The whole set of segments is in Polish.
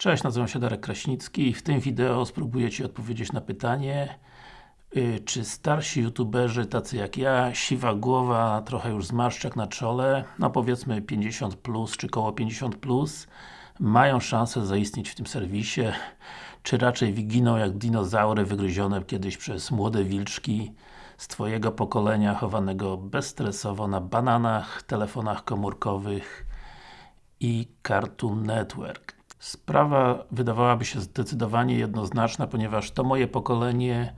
Cześć, nazywam się Darek Kraśnicki i w tym wideo spróbuję Ci odpowiedzieć na pytanie yy, czy starsi youtuberzy, tacy jak ja, siwa głowa, trochę już zmarszczek na czole, no powiedzmy 50 plus, czy koło 50 plus, mają szansę zaistnieć w tym serwisie, czy raczej wyginą jak dinozaury wygryzione kiedyś przez młode wilczki z Twojego pokolenia, chowanego bezstresowo na bananach, telefonach komórkowych i Cartoon Network. Sprawa wydawałaby się zdecydowanie jednoznaczna, ponieważ to moje pokolenie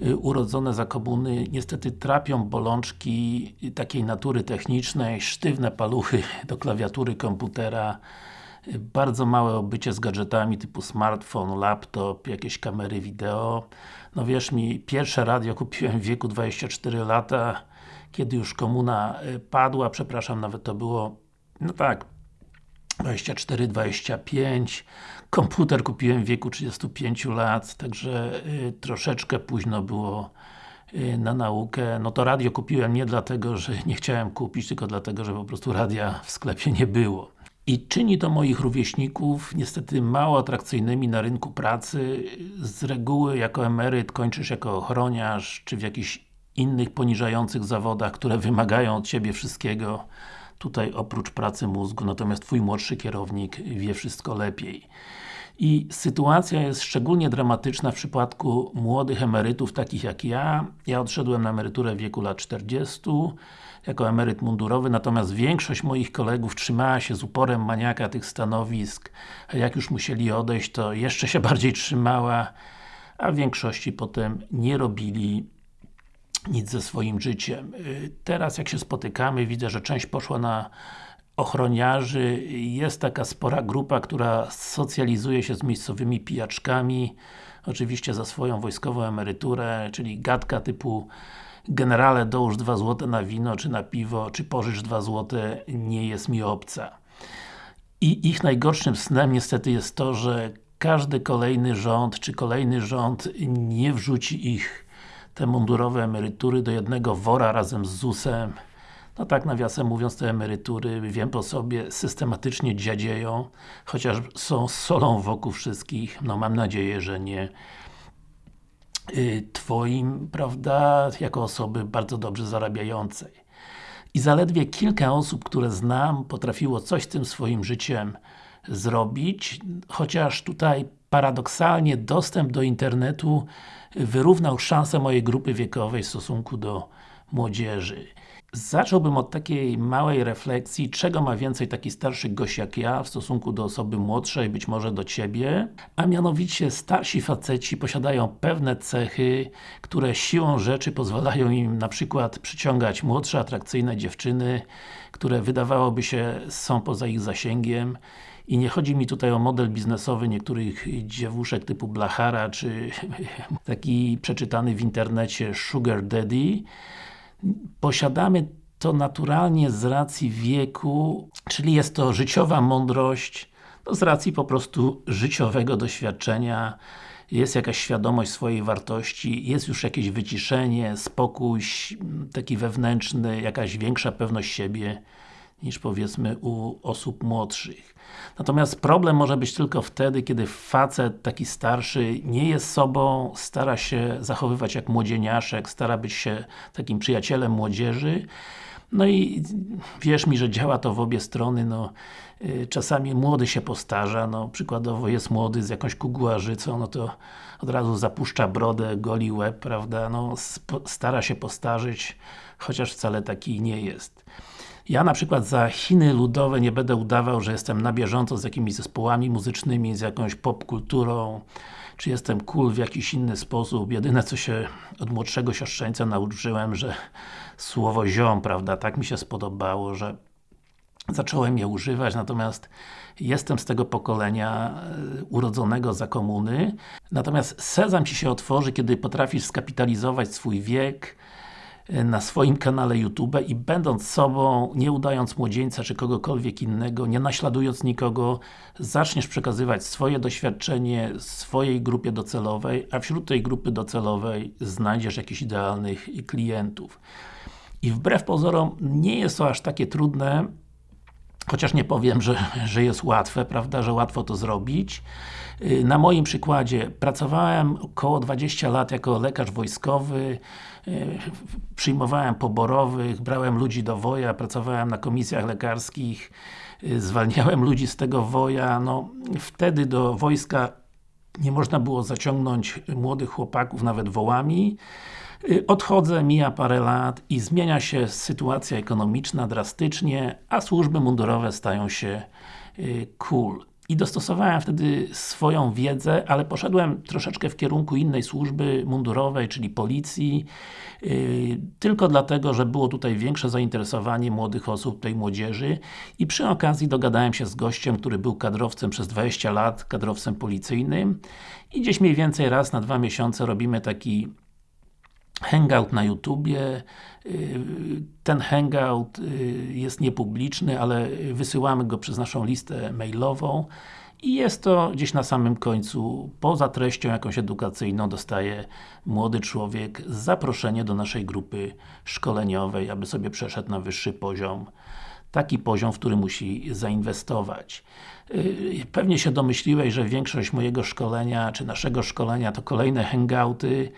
y, urodzone za komuny niestety trapią bolączki takiej natury technicznej, sztywne paluchy do klawiatury komputera, y, bardzo małe obycie z gadżetami typu smartfon, laptop, jakieś kamery wideo. No wierz mi, pierwsze radio kupiłem w wieku 24 lata, kiedy już komuna y, padła, przepraszam, nawet to było, no tak, 24, 25 komputer kupiłem w wieku 35 lat, także y, troszeczkę późno było y, na naukę. No to radio kupiłem nie dlatego, że nie chciałem kupić, tylko dlatego, że po prostu radia w sklepie nie było. I czyni to moich rówieśników niestety mało atrakcyjnymi na rynku pracy. Z reguły jako emeryt kończysz jako ochroniarz, czy w jakichś innych poniżających zawodach, które wymagają od Ciebie wszystkiego tutaj oprócz pracy mózgu, natomiast Twój młodszy kierownik wie wszystko lepiej. I sytuacja jest szczególnie dramatyczna w przypadku młodych emerytów, takich jak ja. Ja odszedłem na emeryturę w wieku lat 40 jako emeryt mundurowy, natomiast większość moich kolegów trzymała się z uporem maniaka tych stanowisk, a jak już musieli odejść, to jeszcze się bardziej trzymała, a w większości potem nie robili nic ze swoim życiem. Y, teraz jak się spotykamy, widzę, że część poszła na ochroniarzy, jest taka spora grupa, która socjalizuje się z miejscowymi pijaczkami, oczywiście za swoją wojskową emeryturę, czyli gadka typu generale dołóż 2 złote na wino, czy na piwo, czy pożycz 2 złote, nie jest mi obca. I ich najgorszym snem niestety jest to, że każdy kolejny rząd, czy kolejny rząd nie wrzuci ich te mundurowe emerytury do jednego wora razem z ZUS-em. No tak nawiasem mówiąc, te emerytury, wiem po sobie, systematycznie dziadzieją, chociaż są solą wokół wszystkich, no mam nadzieję, że nie y, Twoim, prawda, jako osoby bardzo dobrze zarabiającej. I zaledwie kilka osób, które znam, potrafiło coś z tym swoim życiem zrobić, chociaż tutaj paradoksalnie dostęp do internetu wyrównał szanse mojej grupy wiekowej w stosunku do młodzieży. Zacząłbym od takiej małej refleksji, czego ma więcej taki starszy gość jak ja w stosunku do osoby młodszej, być może do Ciebie, a mianowicie starsi faceci posiadają pewne cechy, które siłą rzeczy pozwalają im na przykład przyciągać młodsze, atrakcyjne dziewczyny, które wydawałoby się są poza ich zasięgiem i nie chodzi mi tutaj o model biznesowy niektórych dziewuszek typu Blachara, czy taki przeczytany w internecie Sugar Daddy. Posiadamy to naturalnie z racji wieku, czyli jest to życiowa mądrość, no z racji po prostu życiowego doświadczenia, jest jakaś świadomość swojej wartości, jest już jakieś wyciszenie, spokój taki wewnętrzny, jakaś większa pewność siebie niż powiedzmy u osób młodszych. Natomiast problem może być tylko wtedy, kiedy facet taki starszy nie jest sobą, stara się zachowywać jak młodzieniaszek, stara być się takim przyjacielem młodzieży, no i wierz mi, że działa to w obie strony, no y, czasami młody się postarza, no przykładowo jest młody z jakąś kuguarzycą, no to od razu zapuszcza brodę, goli łeb, prawda, no stara się postarzyć, chociaż wcale taki nie jest. Ja na przykład za Chiny ludowe nie będę udawał, że jestem na bieżąco z jakimiś zespołami muzycznymi, z jakąś popkulturą, czy jestem cool w jakiś inny sposób. Jedyne co się od młodszego siostrzeńca nauczyłem, że słowo ziom, prawda, tak mi się spodobało, że zacząłem je używać, natomiast jestem z tego pokolenia e, urodzonego za komuny. Natomiast sezam Ci się otworzy, kiedy potrafisz skapitalizować swój wiek, na swoim kanale YouTube i będąc sobą, nie udając młodzieńca czy kogokolwiek innego, nie naśladując nikogo, zaczniesz przekazywać swoje doświadczenie swojej grupie docelowej, a wśród tej grupy docelowej znajdziesz jakichś idealnych klientów. I wbrew pozorom, nie jest to aż takie trudne, chociaż nie powiem, że, że jest łatwe, prawda, że łatwo to zrobić. Y, na moim przykładzie pracowałem około 20 lat jako lekarz wojskowy, y, przyjmowałem poborowych, brałem ludzi do woja, pracowałem na komisjach lekarskich, y, zwalniałem ludzi z tego woja, no wtedy do wojska nie można było zaciągnąć młodych chłopaków nawet wołami. Odchodzę, mija parę lat i zmienia się sytuacja ekonomiczna drastycznie, a służby mundurowe stają się cool i dostosowałem wtedy swoją wiedzę, ale poszedłem troszeczkę w kierunku innej służby mundurowej, czyli policji, yy, tylko dlatego, że było tutaj większe zainteresowanie młodych osób, tej młodzieży. I przy okazji dogadałem się z gościem, który był kadrowcem przez 20 lat, kadrowcem policyjnym. I gdzieś mniej więcej raz na dwa miesiące robimy taki hangout na YouTubie. Y, ten hangout y, jest niepubliczny, ale wysyłamy go przez naszą listę mailową i jest to gdzieś na samym końcu, poza treścią jakąś edukacyjną, dostaje młody człowiek zaproszenie do naszej grupy szkoleniowej, aby sobie przeszedł na wyższy poziom taki poziom, w który musi zainwestować. Y, pewnie się domyśliłeś, że większość mojego szkolenia, czy naszego szkolenia to kolejne hangouty,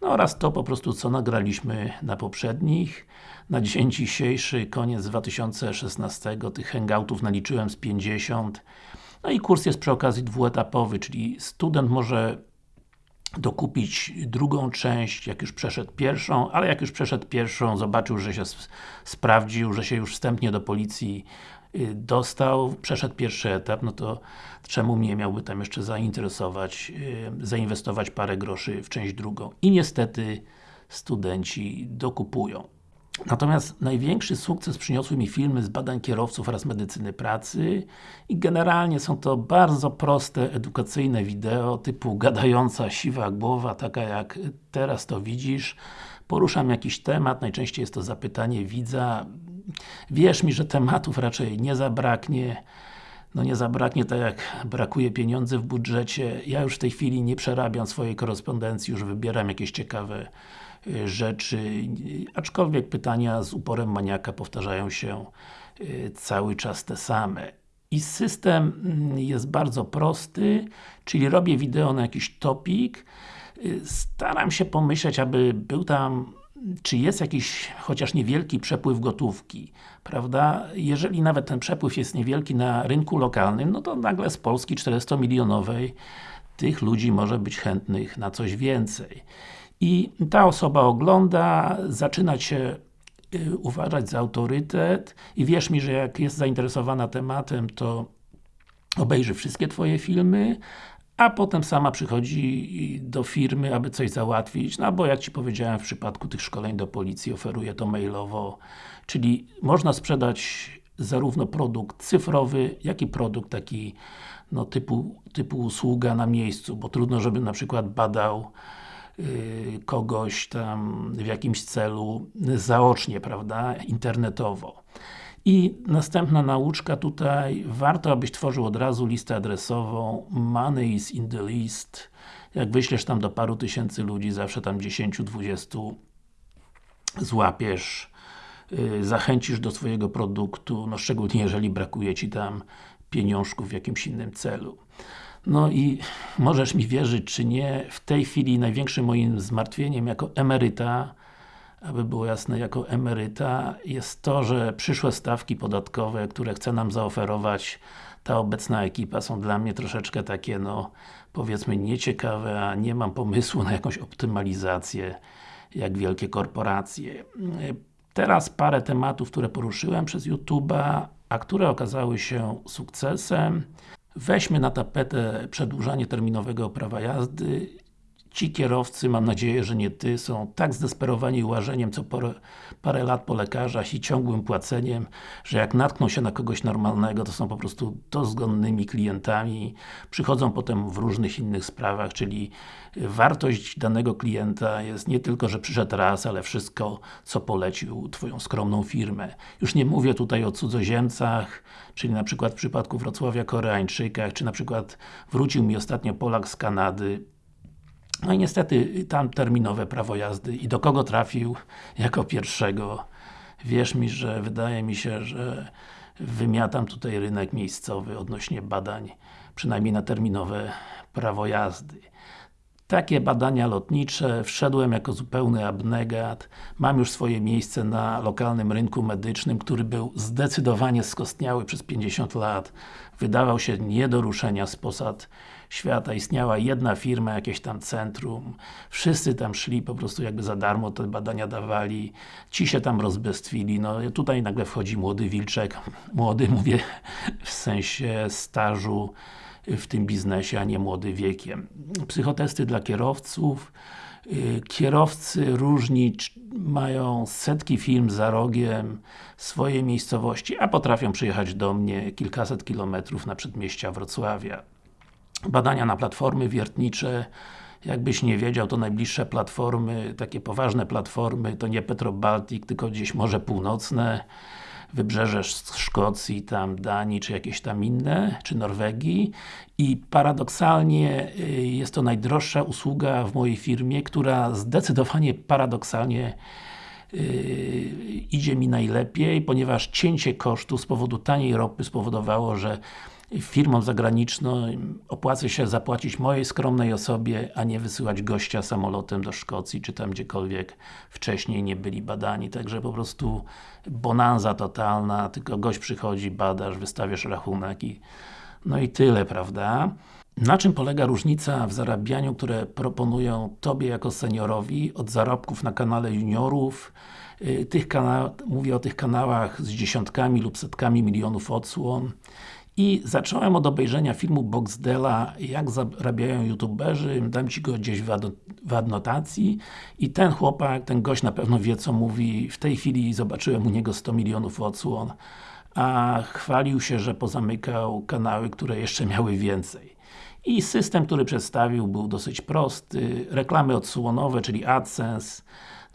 no oraz to po prostu co nagraliśmy na poprzednich. Na dzień dzisiejszy, koniec 2016, tych hangoutów naliczyłem z 50. No i kurs jest przy okazji dwuetapowy, czyli student może dokupić drugą część, jak już przeszedł pierwszą, ale jak już przeszedł pierwszą, zobaczył, że się sprawdził, że się już wstępnie do policji y, dostał, przeszedł pierwszy etap, no to czemu mnie miałby tam jeszcze zainteresować, y, zainwestować parę groszy w część drugą. I niestety studenci dokupują. Natomiast największy sukces przyniosły mi filmy z badań kierowców oraz medycyny pracy i generalnie są to bardzo proste, edukacyjne wideo typu gadająca siwa głowa, taka jak teraz to widzisz. Poruszam jakiś temat, najczęściej jest to zapytanie widza. Wierz mi, że tematów raczej nie zabraknie. No nie zabraknie tak jak brakuje pieniędzy w budżecie. Ja już w tej chwili nie przerabiam swojej korespondencji, już wybieram jakieś ciekawe rzeczy, aczkolwiek pytania z uporem maniaka powtarzają się y, cały czas te same. I system mm, jest bardzo prosty, czyli robię wideo na jakiś topik, y, staram się pomyśleć, aby był tam czy jest jakiś, chociaż niewielki przepływ gotówki, prawda? Jeżeli nawet ten przepływ jest niewielki na rynku lokalnym, no to nagle z Polski 400-milionowej tych ludzi może być chętnych na coś więcej i ta osoba ogląda, zaczyna się y, uważać za autorytet i wierz mi, że jak jest zainteresowana tematem, to obejrzy wszystkie Twoje filmy, a potem sama przychodzi do firmy, aby coś załatwić, no bo jak Ci powiedziałem, w przypadku tych szkoleń do policji oferuję to mailowo, czyli można sprzedać zarówno produkt cyfrowy, jak i produkt taki no, typu, typu usługa na miejscu, bo trudno, żeby na przykład badał kogoś tam w jakimś celu zaocznie, prawda, internetowo. I następna nauczka tutaj, warto abyś tworzył od razu listę adresową, money is in the list, jak wyślesz tam do paru tysięcy ludzi, zawsze tam 10-20 złapiesz, yy, zachęcisz do swojego produktu, no szczególnie jeżeli brakuje Ci tam pieniążków w jakimś innym celu. No i możesz mi wierzyć czy nie, w tej chwili największym moim zmartwieniem jako emeryta aby było jasne, jako emeryta jest to, że przyszłe stawki podatkowe, które chce nam zaoferować ta obecna ekipa są dla mnie troszeczkę takie, no powiedzmy nieciekawe, a nie mam pomysłu na jakąś optymalizację jak wielkie korporacje. Teraz parę tematów, które poruszyłem przez YouTube'a, a które okazały się sukcesem. Weźmy na tapetę przedłużanie terminowego prawa jazdy. Ci kierowcy, mam nadzieję, że nie Ty, są tak zdesperowani łażeniem co parę, parę lat po lekarzach i ciągłym płaceniem, że jak natkną się na kogoś normalnego, to są po prostu dozgonnymi klientami. Przychodzą potem w różnych innych sprawach, czyli wartość danego klienta jest nie tylko, że przyszedł raz, ale wszystko, co polecił Twoją skromną firmę. Już nie mówię tutaj o cudzoziemcach, czyli na przykład w przypadku Wrocławia Koreańczykach, czy na przykład wrócił mi ostatnio Polak z Kanady, no i niestety tam terminowe prawo jazdy i do kogo trafił jako pierwszego. Wierz mi, że wydaje mi się, że wymiatam tutaj rynek miejscowy odnośnie badań, przynajmniej na terminowe prawo jazdy. Takie badania lotnicze, wszedłem jako zupełny abnegat, mam już swoje miejsce na lokalnym rynku medycznym, który był zdecydowanie skostniały przez 50 lat. Wydawał się nie do ruszenia z posad świata. Istniała jedna firma, jakieś tam centrum. Wszyscy tam szli, po prostu jakby za darmo te badania dawali. Ci się tam rozbestwili. No tutaj nagle wchodzi młody Wilczek. Młody mówię w sensie stażu w tym biznesie, a nie młody wiekiem. Psychotesty dla kierowców. Y, kierowcy różni mają setki firm za rogiem swojej miejscowości, a potrafią przyjechać do mnie kilkaset kilometrów na przedmieścia Wrocławia. Badania na platformy wiertnicze. Jakbyś nie wiedział, to najbliższe platformy, takie poważne platformy, to nie Petrobaltic, tylko gdzieś Morze Północne wybrzeże Szkocji, tam Danii, czy jakieś tam inne, czy Norwegii. I paradoksalnie y, jest to najdroższa usługa w mojej firmie, która zdecydowanie paradoksalnie Yy, idzie mi najlepiej, ponieważ cięcie kosztu z powodu taniej ropy spowodowało, że firmom zagranicznym opłaca się zapłacić mojej skromnej osobie, a nie wysyłać gościa samolotem do Szkocji, czy tam gdziekolwiek wcześniej nie byli badani. Także po prostu bonanza totalna, tylko gość przychodzi, badasz, wystawiasz rachunek i no i tyle, prawda? Na czym polega różnica w zarabianiu, które proponują Tobie jako seniorowi od zarobków na kanale juniorów y, tych mówię o tych kanałach z dziesiątkami lub setkami milionów odsłon i zacząłem od obejrzenia filmu Boxdela jak zarabiają youtuberzy, dam Ci go gdzieś w adnotacji. I ten chłopak, ten gość na pewno wie co mówi, w tej chwili zobaczyłem u niego 100 milionów odsłon a chwalił się, że pozamykał kanały, które jeszcze miały więcej. I system, który przedstawił był dosyć prosty, reklamy odsłonowe, czyli AdSense,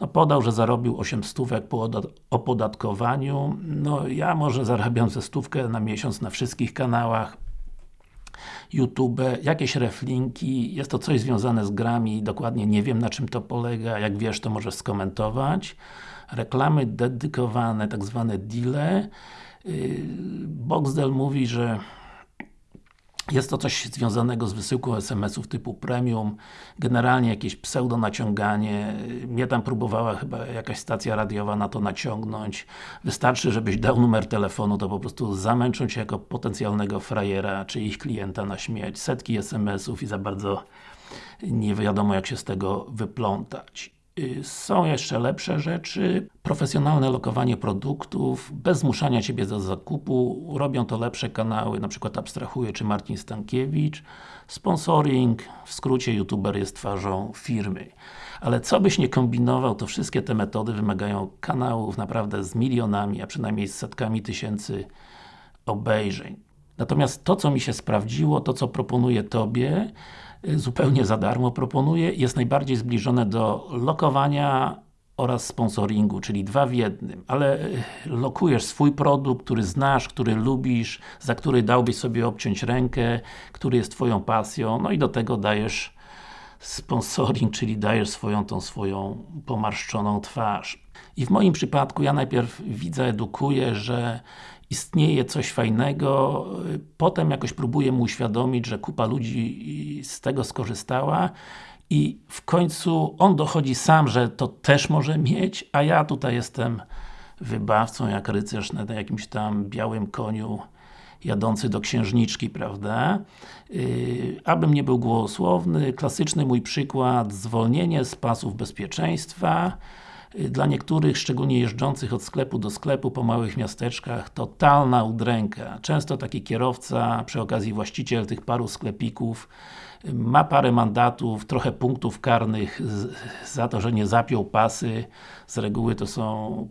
no podał, że zarobił 8 stówek po opodatkowaniu, no ja może zarabiam ze stówkę na miesiąc na wszystkich kanałach, YouTube, jakieś reflinki, jest to coś związane z grami, dokładnie nie wiem na czym to polega, jak wiesz to możesz skomentować. Reklamy dedykowane, tak zwane deale. Yy, Boxdel mówi, że jest to coś związanego z wysyłką SMS-ów typu premium, generalnie jakieś pseudo naciąganie, mnie tam próbowała chyba jakaś stacja radiowa na to naciągnąć. Wystarczy, żebyś dał numer telefonu, to po prostu zamęczą Cię jako potencjalnego frajera, czy ich klienta na śmierć. Setki SMS-ów i za bardzo nie wiadomo jak się z tego wyplątać. Y, są jeszcze lepsze rzeczy, profesjonalne lokowanie produktów, bez zmuszania Ciebie do zakupu, robią to lepsze kanały, na przykład Abstrahuje czy Marcin Stankiewicz. Sponsoring, w skrócie youtuber jest twarzą firmy. Ale co byś nie kombinował, to wszystkie te metody wymagają kanałów naprawdę z milionami, a przynajmniej z setkami tysięcy obejrzeń. Natomiast to, co mi się sprawdziło, to co proponuję Tobie, zupełnie za darmo proponuję, jest najbardziej zbliżone do lokowania oraz sponsoringu, czyli dwa w jednym, ale y, lokujesz swój produkt, który znasz, który lubisz, za który dałbyś sobie obciąć rękę, który jest Twoją pasją, no i do tego dajesz sponsoring, czyli dajesz swoją tą swoją pomarszczoną twarz. I w moim przypadku ja najpierw widzę, edukuję, że istnieje coś fajnego, potem jakoś próbuję mu uświadomić, że kupa ludzi z tego skorzystała i w końcu on dochodzi sam, że to też może mieć, a ja tutaj jestem wybawcą, jak rycerz na jakimś tam białym koniu jadący do księżniczki, prawda? Yy, abym nie był głosowny, klasyczny mój przykład, zwolnienie z pasów bezpieczeństwa, dla niektórych, szczególnie jeżdżących od sklepu do sklepu po małych miasteczkach, totalna udręka. Często taki kierowca, przy okazji właściciel tych paru sklepików, ma parę mandatów, trochę punktów karnych za to, że nie zapiął pasy. Z reguły to są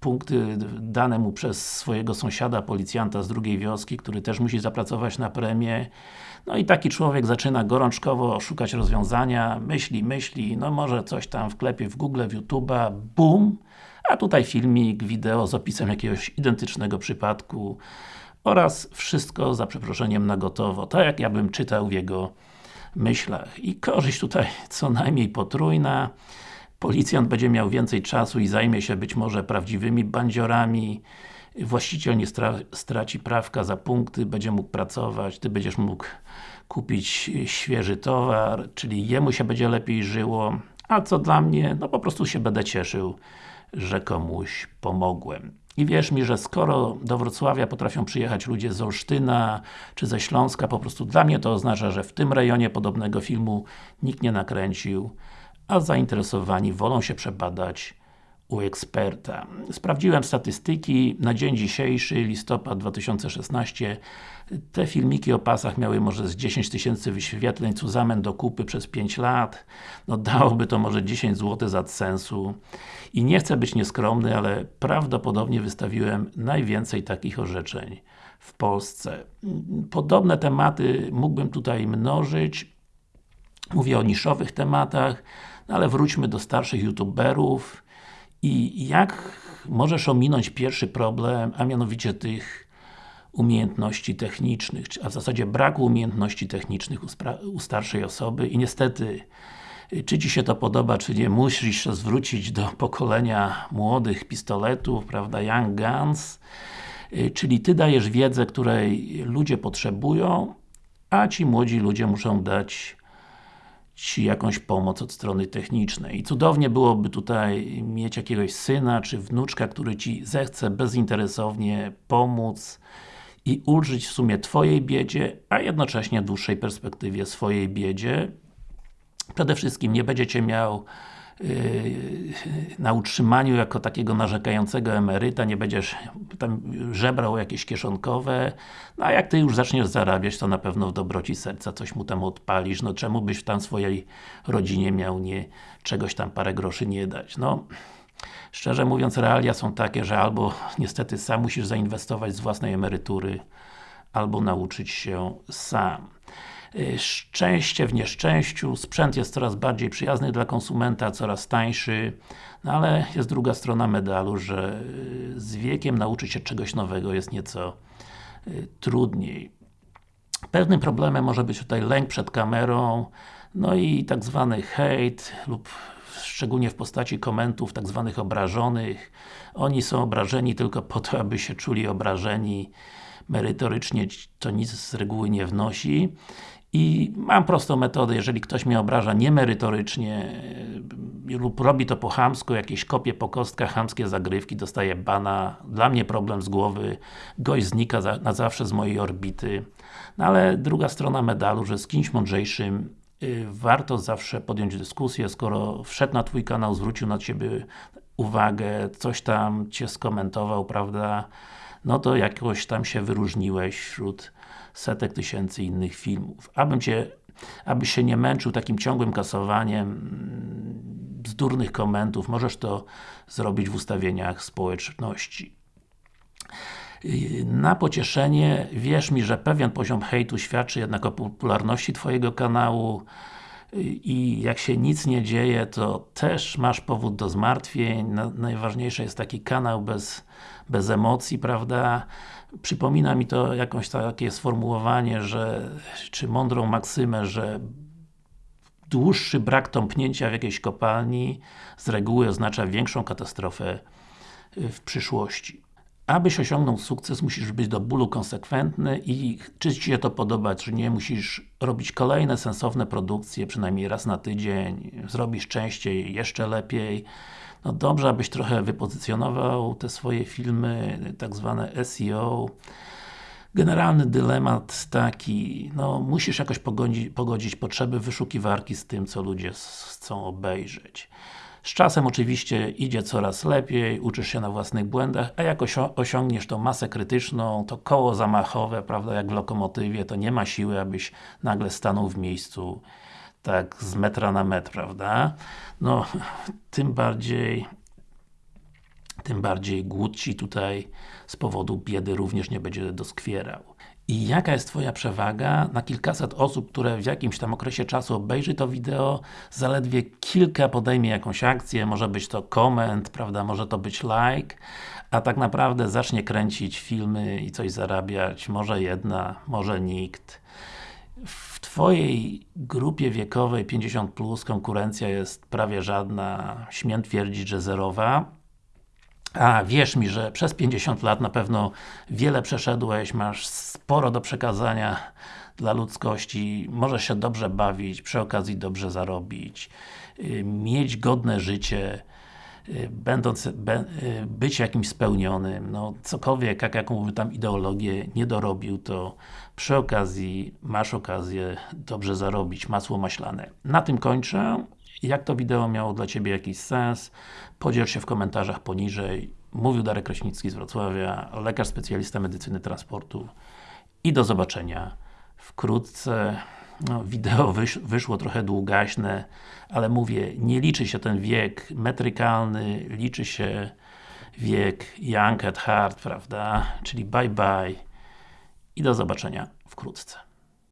punkty dane mu przez swojego sąsiada, policjanta z drugiej wioski, który też musi zapracować na premię. No i taki człowiek zaczyna gorączkowo szukać rozwiązania, myśli, myśli, no może coś tam wklepie w Google, w YouTube'a, BUM! A tutaj filmik, wideo z opisem jakiegoś identycznego przypadku oraz wszystko za przeproszeniem na gotowo, tak jak ja bym czytał w jego myślach. I korzyść tutaj co najmniej potrójna. Policjant będzie miał więcej czasu i zajmie się być może prawdziwymi bandziorami. właściciel nie stra straci prawka za punkty, będzie mógł pracować, Ty będziesz mógł kupić świeży towar, czyli jemu się będzie lepiej żyło, a co dla mnie, no po prostu się będę cieszył, że komuś pomogłem. I wierz mi, że skoro do Wrocławia potrafią przyjechać ludzie z Olsztyna, czy ze Śląska, po prostu dla mnie to oznacza, że w tym rejonie podobnego filmu nikt nie nakręcił, a zainteresowani wolą się przebadać u eksperta. Sprawdziłem statystyki, na dzień dzisiejszy, listopad 2016 te filmiki o pasach miały może z 10 tysięcy wyświetleń Cuzamen do kupy przez 5 lat. No dałoby to może 10 zł za sensu. I nie chcę być nieskromny, ale prawdopodobnie wystawiłem najwięcej takich orzeczeń w Polsce. Podobne tematy mógłbym tutaj mnożyć. Mówię o niszowych tematach no ale wróćmy do starszych youtuberów. I jak możesz ominąć pierwszy problem, a mianowicie tych umiejętności technicznych, a w zasadzie braku umiejętności technicznych u, starszej osoby i niestety czy Ci się to podoba, czy nie, musisz się zwrócić do pokolenia młodych pistoletów, prawda, Young Guns, czyli Ty dajesz wiedzę, której ludzie potrzebują, a ci młodzi ludzie muszą dać Ci jakąś pomoc od strony technicznej. I cudownie byłoby tutaj mieć jakiegoś syna, czy wnuczka, który Ci zechce bezinteresownie pomóc i ulżyć w sumie Twojej biedzie, a jednocześnie w dłuższej perspektywie swojej biedzie. Przede wszystkim nie będziecie miał Yy, na utrzymaniu jako takiego narzekającego emeryta, nie będziesz tam żebrał jakieś kieszonkowe, no a jak Ty już zaczniesz zarabiać, to na pewno w dobroci serca coś mu tam odpalisz, no czemu byś tam swojej rodzinie miał nie, czegoś tam parę groszy nie dać, no Szczerze mówiąc, realia są takie, że albo niestety sam musisz zainwestować z własnej emerytury, albo nauczyć się sam. Y, szczęście w nieszczęściu, sprzęt jest coraz bardziej przyjazny dla konsumenta, coraz tańszy, no ale jest druga strona medalu, że y, z wiekiem nauczyć się czegoś nowego jest nieco y, trudniej. Pewnym problemem może być tutaj lęk przed kamerą, no i tak zwany hejt lub szczególnie w postaci komentów tak zwanych obrażonych. Oni są obrażeni tylko po to, aby się czuli obrażeni. Merytorycznie to nic z reguły nie wnosi. I mam prostą metodę, jeżeli ktoś mnie obraża niemerytorycznie e, lub robi to po chamsku, jakieś kopie po kostkach, chamskie zagrywki, dostaje bana, dla mnie problem z głowy, gość znika za, na zawsze z mojej orbity. No ale druga strona medalu, że z kimś mądrzejszym warto zawsze podjąć dyskusję, skoro wszedł na Twój kanał, zwrócił na Ciebie uwagę, coś tam Cię skomentował, prawda, no to jakoś tam się wyróżniłeś wśród setek tysięcy innych filmów. Abym Cię, abyś się nie męczył takim ciągłym kasowaniem mm, bzdurnych komentów, możesz to zrobić w ustawieniach społeczności. Na pocieszenie, wierz mi, że pewien poziom hejtu świadczy jednak o popularności Twojego kanału i jak się nic nie dzieje, to też masz powód do zmartwień. najważniejsze jest taki kanał bez, bez emocji, prawda? Przypomina mi to jakąś takie sformułowanie, że, czy mądrą maksymę, że dłuższy brak tąpnięcia w jakiejś kopalni z reguły oznacza większą katastrofę w przyszłości. Abyś osiągnął sukces, musisz być do bólu konsekwentny i czy Ci się to podoba, czy nie, musisz robić kolejne sensowne produkcje, przynajmniej raz na tydzień, zrobisz częściej, jeszcze lepiej. No dobrze, abyś trochę wypozycjonował te swoje filmy, tak zwane SEO. Generalny dylemat taki, no musisz jakoś pogodzić, pogodzić potrzeby wyszukiwarki z tym, co ludzie chcą obejrzeć. Z czasem oczywiście idzie coraz lepiej, uczysz się na własnych błędach, a jak osiągniesz tą masę krytyczną, to koło zamachowe, prawda, jak w lokomotywie, to nie ma siły, abyś nagle stanął w miejscu tak z metra na metr, prawda? No, tym bardziej tym bardziej głód Ci tutaj z powodu biedy również nie będzie doskwierał. I jaka jest Twoja przewaga? Na kilkaset osób, które w jakimś tam okresie czasu obejrzy to wideo, zaledwie kilka podejmie jakąś akcję, może być to koment, prawda, może to być like, a tak naprawdę zacznie kręcić filmy i coś zarabiać, może jedna, może nikt. W Twojej grupie wiekowej 50+, plus, konkurencja jest prawie żadna, śmiem twierdzić, że zerowa A wierz mi, że przez 50 lat na pewno wiele przeszedłeś, masz sporo do przekazania dla ludzkości, możesz się dobrze bawić, przy okazji dobrze zarobić, y, mieć godne życie, y, będąc, y, być jakimś spełnionym, no cokolwiek, jak, jaką by tam ideologię nie dorobił, to przy okazji masz okazję dobrze zarobić, masło maślane. Na tym kończę. Jak to wideo miało dla Ciebie jakiś sens? Podziel się w komentarzach poniżej. Mówił Darek Kraśnicki z Wrocławia, lekarz specjalista medycyny transportu i do zobaczenia wkrótce. No, wideo wysz, wyszło trochę długaśne, ale mówię, nie liczy się ten wiek metrykalny, liczy się wiek young at heart, prawda? Czyli bye bye i do zobaczenia wkrótce.